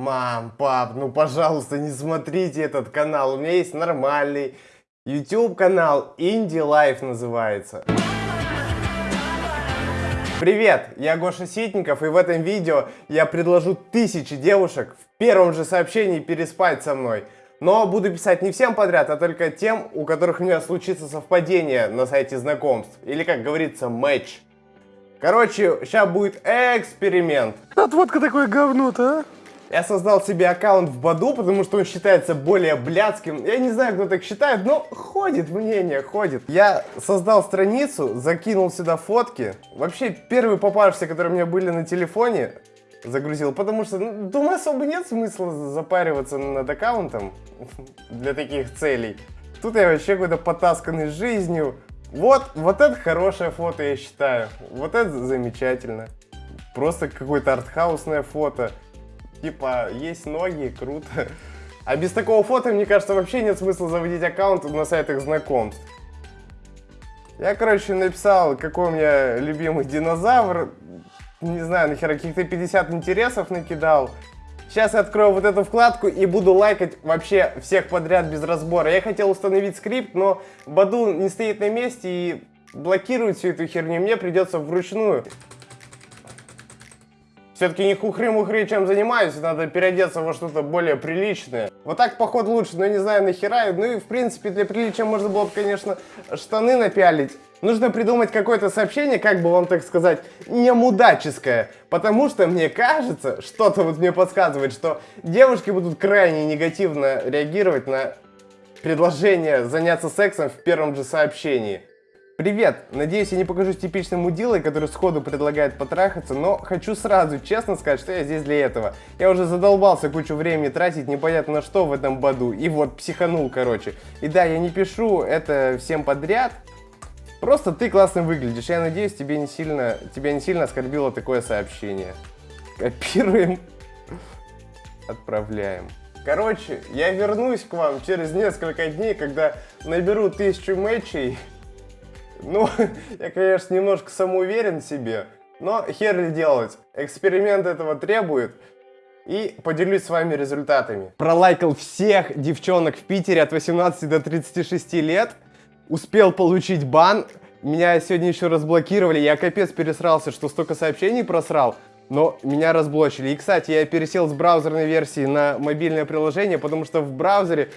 Мам, пап, ну пожалуйста, не смотрите этот канал. У меня есть нормальный YouTube канал Indie Life называется. Привет, я Гоша Ситников, и в этом видео я предложу тысячи девушек в первом же сообщении переспать со мной. Но буду писать не всем подряд, а только тем, у которых у меня случится совпадение на сайте знакомств. Или, как говорится, матч. Короче, сейчас будет эксперимент. Отводка такое говно-то, а? Я создал себе аккаунт в Баду, потому что он считается более блядским. Я не знаю, кто так считает, но ходит мнение, ходит. Я создал страницу, закинул сюда фотки. Вообще, первые попавшиеся, которые у меня были на телефоне, загрузил, потому что, ну, думаю, особо нет смысла запариваться над аккаунтом для таких целей. Тут я вообще какой-то потасканный жизнью. Вот, вот это хорошее фото, я считаю. Вот это замечательно. Просто какое-то артхаусное фото. Типа, есть ноги, круто. А без такого фото, мне кажется, вообще нет смысла заводить аккаунт на сайтах знакомств. Я, короче, написал, какой у меня любимый динозавр. Не знаю, нахера, каких-то 50 интересов накидал. Сейчас я открою вот эту вкладку и буду лайкать вообще всех подряд без разбора. Я хотел установить скрипт, но Баду не стоит на месте и блокирует всю эту херню. Мне придется вручную все-таки не хухры-мухры чем занимаюсь, надо переодеться во что-то более приличное. Вот так, поход лучше, но не знаю нахера. Ну и, в принципе, для приличия можно было бы, конечно, штаны напялить. Нужно придумать какое-то сообщение, как бы вам так сказать, не мудаческое. Потому что мне кажется, что-то вот мне подсказывает, что девушки будут крайне негативно реагировать на предложение заняться сексом в первом же сообщении. Привет! Надеюсь, я не покажусь типичным мудилой, который сходу предлагает потрахаться, но хочу сразу честно сказать, что я здесь для этого. Я уже задолбался кучу времени тратить непонятно на что в этом боду, и вот психанул, короче. И да, я не пишу это всем подряд, просто ты классно выглядишь. Я надеюсь, тебе не сильно, тебя не сильно оскорбило такое сообщение. Копируем, отправляем. Короче, я вернусь к вам через несколько дней, когда наберу тысячу матчей, ну, я, конечно, немножко самоуверен в себе, но хер ли делать. Эксперимент этого требует. И поделюсь с вами результатами. Пролайкал всех девчонок в Питере от 18 до 36 лет. Успел получить бан. Меня сегодня еще разблокировали. Я капец пересрался, что столько сообщений просрал. Но меня разблочили. И, кстати, я пересел с браузерной версии на мобильное приложение, потому что в браузере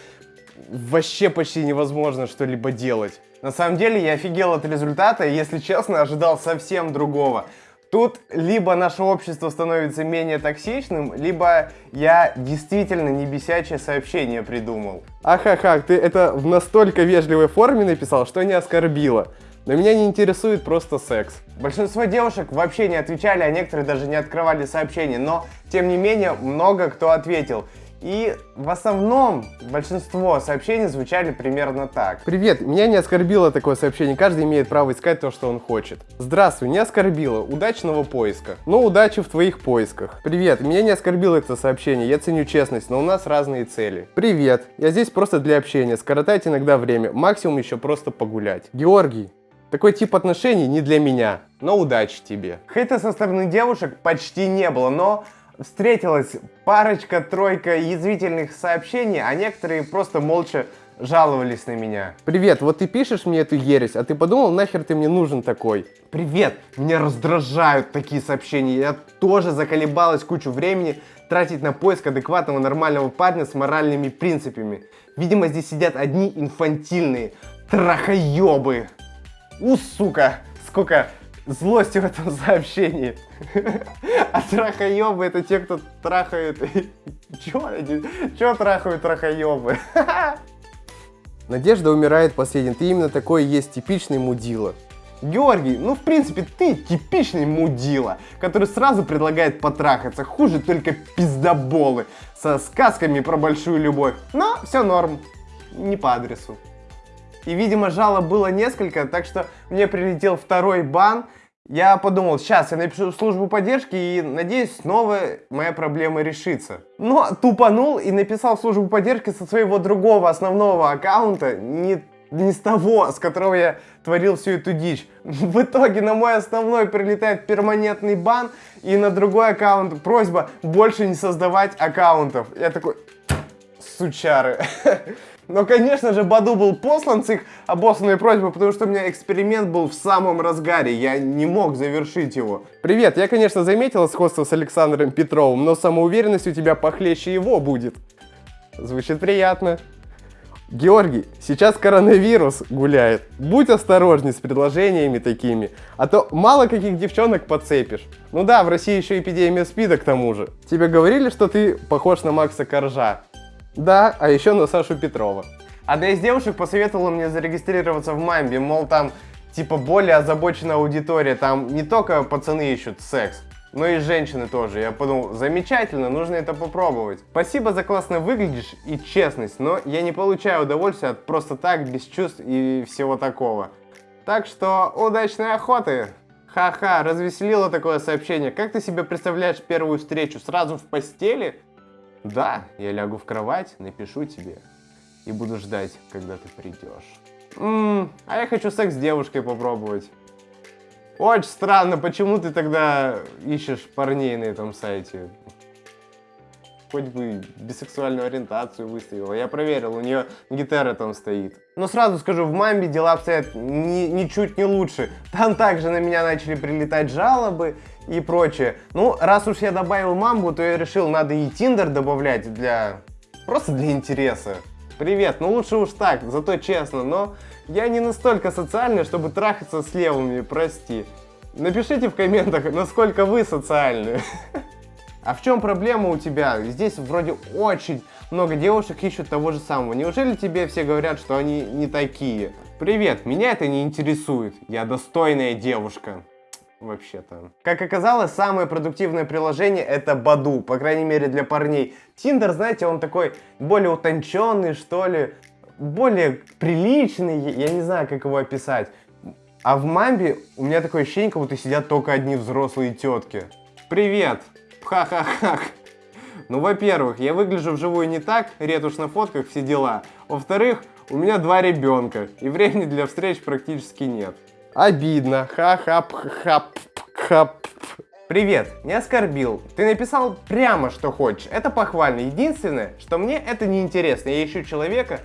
вообще почти невозможно что-либо делать. На самом деле я офигел от результата, и, если честно, ожидал совсем другого. Тут либо наше общество становится менее токсичным, либо я действительно не бесячее сообщение придумал. Ахаха, ты это в настолько вежливой форме написал, что не оскорбило. Но меня не интересует просто секс. Большинство девушек вообще не отвечали, а некоторые даже не открывали сообщения, но тем не менее много кто ответил. И в основном большинство сообщений звучали примерно так. Привет, меня не оскорбило такое сообщение, каждый имеет право искать то, что он хочет. Здравствуй, не оскорбило, удачного поиска. Ну, удачи в твоих поисках. Привет, меня не оскорбило это сообщение, я ценю честность, но у нас разные цели. Привет, я здесь просто для общения, скоротать иногда время, максимум еще просто погулять. Георгий, такой тип отношений не для меня, но удачи тебе. Хейта со стороны девушек почти не было, но встретилась парочка-тройка язвительных сообщений, а некоторые просто молча жаловались на меня. Привет, вот ты пишешь мне эту ересь, а ты подумал, нахер ты мне нужен такой? Привет, меня раздражают такие сообщения, я тоже заколебалась кучу времени тратить на поиск адекватного нормального парня с моральными принципами. Видимо, здесь сидят одни инфантильные трахоебы. У, сука, сколько злости в этом сообщении. А трахоебы это те, кто трахают... Чё? Чё трахают трахоебы? Надежда умирает последним. Ты именно такой есть типичный мудила. Георгий, ну в принципе ты типичный мудила, который сразу предлагает потрахаться. Хуже только пиздоболы со сказками про большую любовь. Но все норм, не по адресу. И, видимо, жалоб было несколько, так что мне прилетел второй бан. Я подумал, сейчас я напишу в службу поддержки и надеюсь, снова моя проблема решится. Но тупанул и написал в службу поддержки со своего другого основного аккаунта, не не с того, с которого я творил всю эту дичь. В итоге на мой основной прилетает перманентный бан, и на другой аккаунт просьба больше не создавать аккаунтов. Я такой, сучары. Но, конечно же, Баду был послан с их обоссанной просьбой, потому что у меня эксперимент был в самом разгаре, я не мог завершить его. Привет, я, конечно, заметила сходство с Александром Петровым, но самоуверенность у тебя похлеще его будет. Звучит приятно. Георгий, сейчас коронавирус гуляет. Будь осторожней с предложениями такими, а то мало каких девчонок подцепишь. Ну да, в России еще эпидемия спида к тому же. Тебе говорили, что ты похож на Макса Коржа? Да, а еще на Сашу Петрова. Одна из девушек посоветовала мне зарегистрироваться в Мамбе, мол, там типа более озабоченная аудитория, там не только пацаны ищут секс, но и женщины тоже. Я подумал, замечательно, нужно это попробовать. Спасибо за классно выглядишь и честность, но я не получаю удовольствия от просто так, без чувств и всего такого. Так что удачной охоты! Ха-ха, развеселило такое сообщение. Как ты себе представляешь первую встречу? Сразу в постели? Да, я лягу в кровать, напишу тебе и буду ждать, когда ты придешь. Ммм, а я хочу секс с девушкой попробовать. Очень странно, почему ты тогда ищешь парней на этом сайте? Хоть бы бисексуальную ориентацию выставила. Я проверил, у нее гитара там стоит. Но сразу скажу, в Мамбе дела обстоят ни, ничуть не лучше. Там также на меня начали прилетать жалобы и прочее. Ну, раз уж я добавил Мамбу, то я решил, надо и Тиндер добавлять для... Просто для интереса. Привет, ну лучше уж так, зато честно, но я не настолько социальный, чтобы трахаться с левыми, прости. Напишите в комментах, насколько вы социальны. А в чем проблема у тебя? Здесь вроде очень много девушек ищут того же самого. Неужели тебе все говорят, что они не такие? Привет, меня это не интересует. Я достойная девушка. Вообще-то. Как оказалось, самое продуктивное приложение это Баду, по крайней мере для парней. Тиндер, знаете, он такой более утонченный, что ли, более приличный, я не знаю, как его описать. А в Мамбе у меня такое ощущение, как будто сидят только одни взрослые тетки. Привет! Ха-ха-ха! Ну, во-первых, я выгляжу вживую не так, ретушь на фотках, все дела. Во-вторых, у меня два ребенка, и времени для встреч практически нет. Обидно. Ха-ха-ха-ха. Привет, не оскорбил. Ты написал прямо, что хочешь. Это похвально. Единственное, что мне это не интересно. Я ищу человека,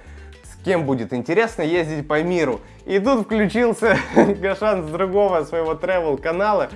с кем будет интересно ездить по миру. И тут включился Гашан с другого своего travel канала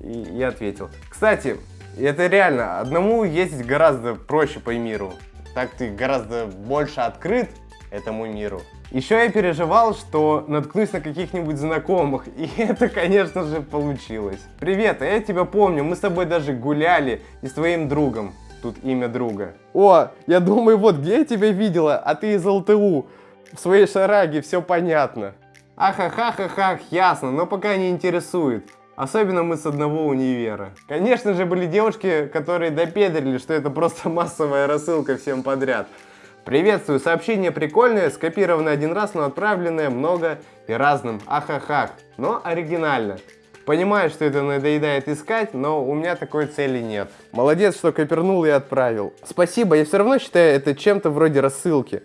и я ответил. Кстати, это реально, одному ездить гораздо проще по миру. Так ты гораздо больше открыт этому миру. Еще я переживал, что наткнусь на каких-нибудь знакомых, и это, конечно же, получилось. Привет, а я тебя помню, мы с тобой даже гуляли и с твоим другом. Тут имя друга. О, я думаю, вот где я тебя видела, а ты из ЛТУ. В своей шараге все понятно. Ахахахахах, ясно, но пока не интересует. Особенно мы с одного универа. Конечно же, были девушки, которые допедрили, что это просто массовая рассылка всем подряд. Приветствую, сообщение прикольное, скопированное один раз, но отправленное много и разным. Ахахах, но оригинально. Понимаю, что это надоедает искать, но у меня такой цели нет. Молодец, что копернул и отправил. Спасибо, я все равно считаю это чем-то вроде рассылки.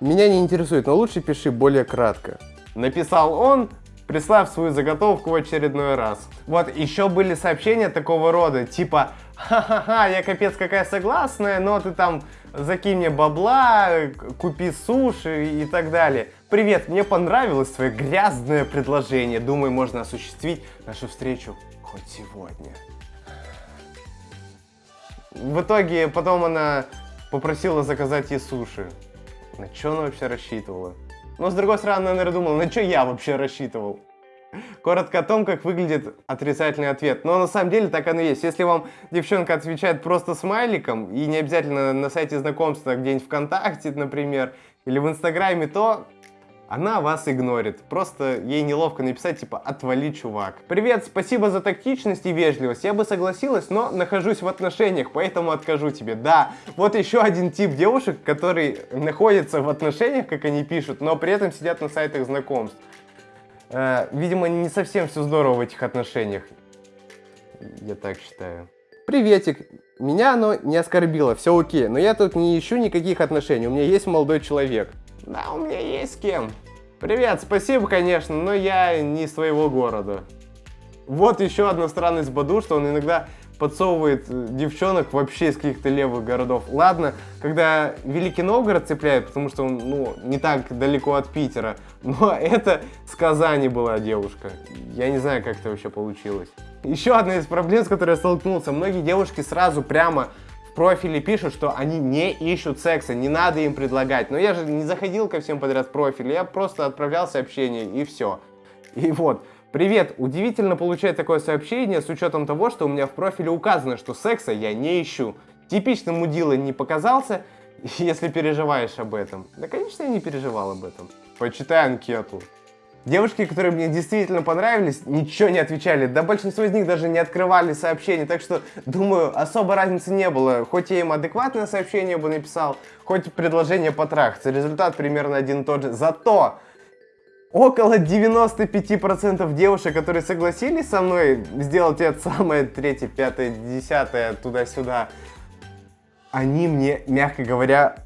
Меня не интересует, но лучше пиши более кратко. Написал он, прислав свою заготовку в очередной раз. Вот, еще были сообщения такого рода, типа, ха-ха-ха, я капец какая согласная, но ты там закинь мне бабла, купи суши и так далее. Привет, мне понравилось твое грязное предложение. Думаю, можно осуществить нашу встречу хоть сегодня. В итоге потом она попросила заказать ей суши. На что она вообще рассчитывала? Но с другой стороны, она, наверное, думала, на что я вообще рассчитывал? Коротко о том, как выглядит отрицательный ответ. Но на самом деле так оно и есть. Если вам девчонка отвечает просто смайликом, и не обязательно на сайте знакомства, где-нибудь ВКонтакте, например, или в Инстаграме, то она вас игнорит. Просто ей неловко написать, типа, отвали, чувак. Привет, спасибо за тактичность и вежливость. Я бы согласилась, но нахожусь в отношениях, поэтому откажу тебе. Да, вот еще один тип девушек, которые находятся в отношениях, как они пишут, но при этом сидят на сайтах знакомств. Э, видимо, не совсем все здорово в этих отношениях. Я так считаю. Приветик. Меня оно не оскорбило, все окей. Но я тут не ищу никаких отношений. У меня есть молодой человек. Да, у меня есть с кем. Привет, спасибо, конечно, но я не из твоего города. Вот еще одна странность Баду, что он иногда подсовывает э, девчонок вообще из каких-то левых городов. Ладно, когда Великий Новгород цепляет, потому что он, ну, не так далеко от Питера, но это с Казани была девушка. Я не знаю, как это вообще получилось. Еще одна из проблем, с которой я столкнулся. Многие девушки сразу прямо в профиле пишут, что они не ищут секса, не надо им предлагать. Но я же не заходил ко всем подряд в профиль, я просто отправлял сообщение и все. И вот, Привет! Удивительно получать такое сообщение с учетом того, что у меня в профиле указано, что секса я не ищу. Типичным мудилой не показался, если переживаешь об этом. Да, конечно, я не переживал об этом. Почитай анкету. Девушки, которые мне действительно понравились, ничего не отвечали. Да большинство из них даже не открывали сообщения. Так что, думаю, особо разницы не было. Хоть я им адекватное сообщение бы написал, хоть предложение потрахаться. Результат примерно один и тот же. Зато около 95% девушек, которые согласились со мной сделать это самое третье, пятое, десятое, туда-сюда, они мне, мягко говоря,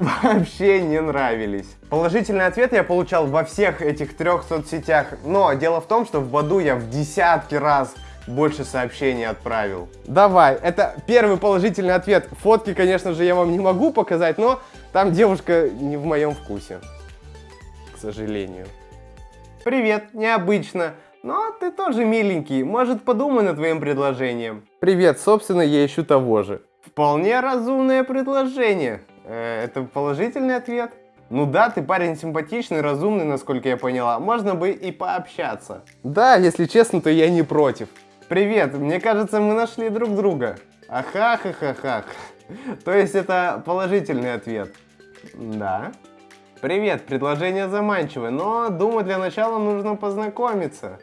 вообще не нравились. Положительный ответ я получал во всех этих трех соцсетях, но дело в том, что в Баду я в десятки раз больше сообщений отправил. Давай, это первый положительный ответ. Фотки, конечно же, я вам не могу показать, но там девушка не в моем вкусе. К сожалению. Привет, необычно. Но ты тоже миленький, может подумай над твоим предложением. Привет, собственно, я ищу того же. Вполне разумное предложение. Э, это положительный ответ? Ну да, ты парень симпатичный, разумный, насколько я поняла. Можно бы и пообщаться. Да, если честно, то я не против. Привет, мне кажется, мы нашли друг друга. Ахахахахах. То есть это положительный ответ. Да. Привет, предложение заманчивое, но думаю для начала нужно познакомиться.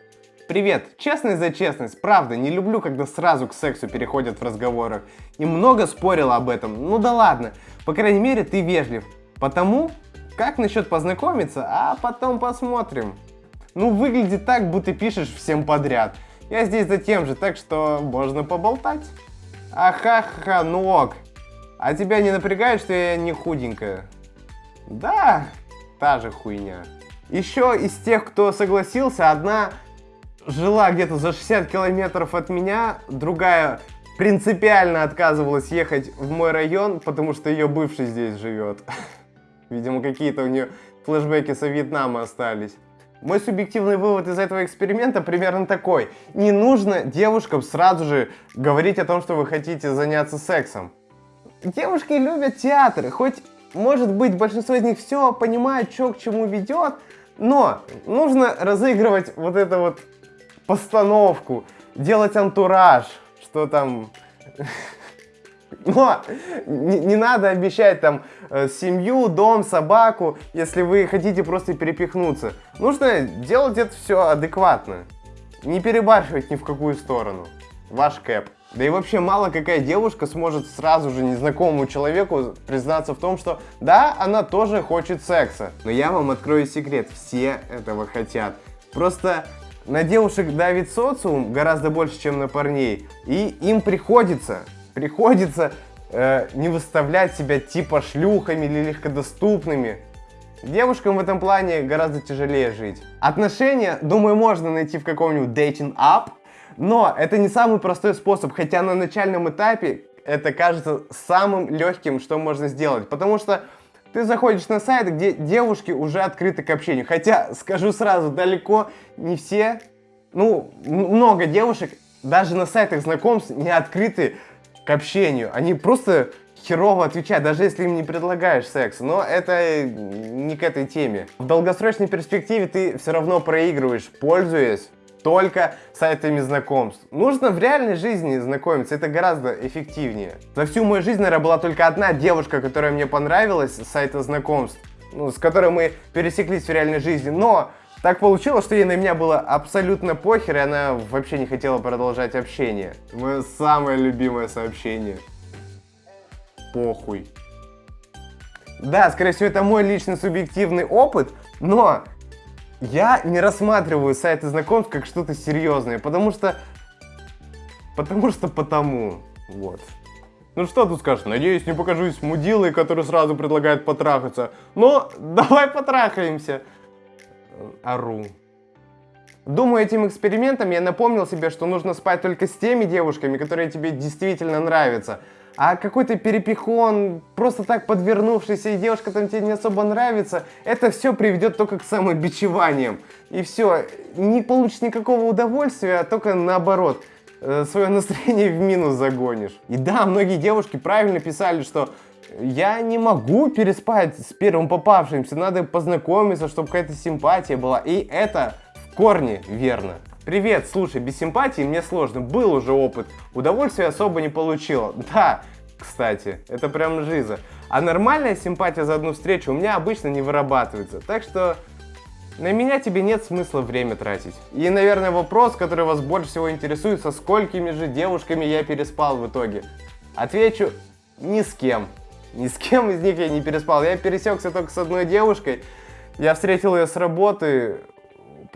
Привет, честность за честность, правда, не люблю, когда сразу к сексу переходят в разговорах. И много спорила об этом, ну да ладно, по крайней мере ты вежлив. Потому, как насчет познакомиться, а потом посмотрим. Ну выглядит так, будто пишешь всем подряд. Я здесь за тем же, так что можно поболтать. Аха-ха, ну ок. А тебя не напрягает, что я не худенькая? Да, та же хуйня. Еще из тех, кто согласился, одна жила где-то за 60 километров от меня, другая принципиально отказывалась ехать в мой район, потому что ее бывший здесь живет. Видимо, какие-то у нее флешбеки со Вьетнама остались. Мой субъективный вывод из этого эксперимента примерно такой. Не нужно девушкам сразу же говорить о том, что вы хотите заняться сексом. Девушки любят театры, хоть может быть, большинство из них все понимает, что к чему ведет, но нужно разыгрывать вот эту вот постановку, делать антураж, что там... Но не, не надо обещать там э, семью, дом, собаку, если вы хотите просто перепихнуться. Нужно делать это все адекватно. Не перебарщивать ни в какую сторону. Ваш кэп. Да и вообще мало какая девушка сможет сразу же незнакомому человеку признаться в том, что да, она тоже хочет секса. Но я вам открою секрет, все этого хотят. Просто на девушек давит социум гораздо больше, чем на парней. И им приходится, приходится э, не выставлять себя типа шлюхами или легкодоступными. Девушкам в этом плане гораздо тяжелее жить. Отношения, думаю, можно найти в каком-нибудь dating app, но это не самый простой способ, хотя на начальном этапе это кажется самым легким, что можно сделать. Потому что ты заходишь на сайт, где девушки уже открыты к общению. Хотя, скажу сразу, далеко не все, ну, много девушек даже на сайтах знакомств не открыты к общению. Они просто херово отвечают, даже если им не предлагаешь секс. Но это не к этой теме. В долгосрочной перспективе ты все равно проигрываешь, пользуясь только сайтами знакомств. Нужно в реальной жизни знакомиться, это гораздо эффективнее. За всю мою жизнь, наверное, была только одна девушка, которая мне понравилась с сайта знакомств, ну, с которой мы пересеклись в реальной жизни, но так получилось, что ей на меня было абсолютно похер, и она вообще не хотела продолжать общение. Мое самое любимое сообщение. Похуй. Да, скорее всего, это мой личный субъективный опыт, но я не рассматриваю сайты знакомств как что-то серьезное, потому что... Потому что потому. Вот. Ну что тут скажешь? Надеюсь, не покажусь мудилой, который сразу предлагает потрахаться. Но давай потрахаемся. ору. Думаю, этим экспериментом я напомнил себе, что нужно спать только с теми девушками, которые тебе действительно нравятся. А какой-то перепихон, просто так подвернувшийся, и девушка там тебе не особо нравится, это все приведет только к самобичеваниям. И все, не получишь никакого удовольствия, а только наоборот, э, свое настроение в минус загонишь. И да, многие девушки правильно писали, что я не могу переспать с первым попавшимся, надо познакомиться, чтобы какая-то симпатия была. И это в корне верно. Привет, слушай, без симпатии мне сложно, был уже опыт, удовольствия особо не получил. Да, кстати, это прям жиза. А нормальная симпатия за одну встречу у меня обычно не вырабатывается, так что на меня тебе нет смысла время тратить. И, наверное, вопрос, который вас больше всего интересует, со сколькими же девушками я переспал в итоге. Отвечу, ни с кем. Ни с кем из них я не переспал. Я пересекся только с одной девушкой. Я встретил ее с работы,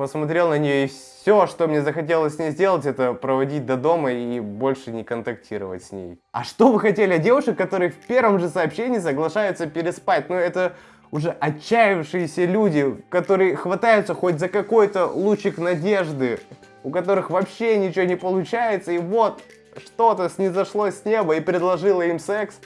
посмотрел на нее, и все, что мне захотелось с ней сделать, это проводить до дома и больше не контактировать с ней. А что вы хотели от девушек, которые в первом же сообщении соглашаются переспать? Ну, это уже отчаявшиеся люди, которые хватаются хоть за какой-то лучик надежды, у которых вообще ничего не получается, и вот что-то снизошло с неба и предложило им секс.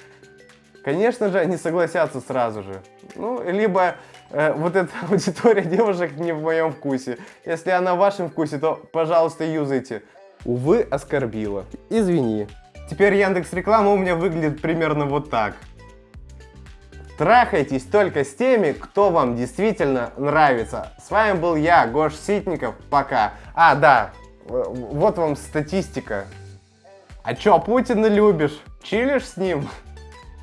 Конечно же, они согласятся сразу же. Ну, либо э, вот эта аудитория девушек не в моем вкусе. Если она в вашем вкусе, то, пожалуйста, юзайте. Увы, оскорбила. Извини. Теперь Яндекс Реклама у меня выглядит примерно вот так. Трахайтесь только с теми, кто вам действительно нравится. С вами был я, Гош Ситников. Пока. А, да, вот вам статистика. А чё, Путина любишь? Чилишь с ним?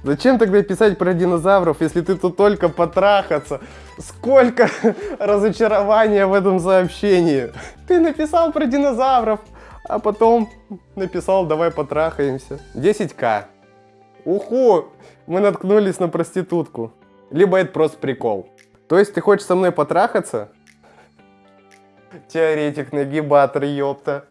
Зачем тогда писать про динозавров, если ты тут только потрахаться? Сколько разочарования в этом сообщении. Ты написал про динозавров, а потом написал давай потрахаемся. 10к. Уху! Мы наткнулись на проститутку. Либо это просто прикол. То есть ты хочешь со мной потрахаться? Теоретик, нагибатор, ёпта.